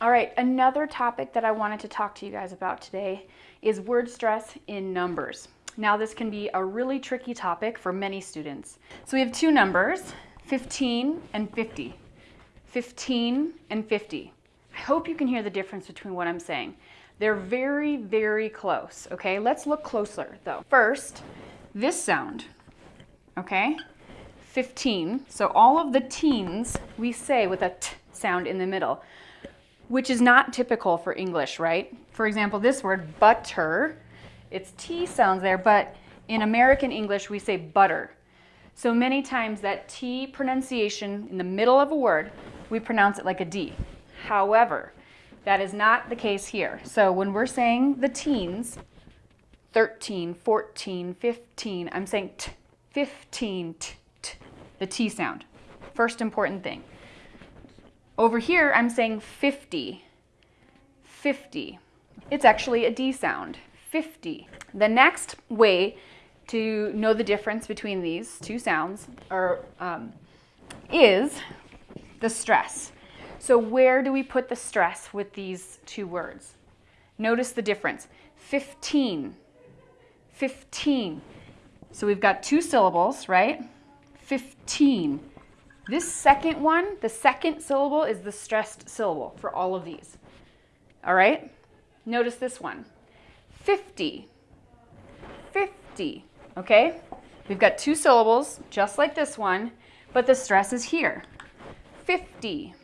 All right, another topic that I wanted to talk to you guys about today is word stress in numbers. Now this can be a really tricky topic for many students. So we have two numbers, 15 and 50. 15 and 50. I hope you can hear the difference between what I'm saying. They're very, very close, okay? Let's look closer though. First, this sound, okay? 15. So all of the teens we say with a t sound in the middle, which is not typical for English, right? For example, this word butter, it's T sounds there, but in American English we say butter. So many times that T pronunciation in the middle of a word, we pronounce it like a D. However, that is not the case here. So when we're saying the teens, 13, 14, 15, I'm saying t, 15, t, t, the T sound. First important thing. Over here, I'm saying 50, 50. It's actually a D sound, 50. The next way to know the difference between these two sounds are, um, is the stress. So where do we put the stress with these two words? Notice the difference. 15, 15. So we've got two syllables, right? 15. This second one, the second syllable is the stressed syllable for all of these. All right? Notice this one. 50, 50, okay? We've got two syllables, just like this one, but the stress is here. 50.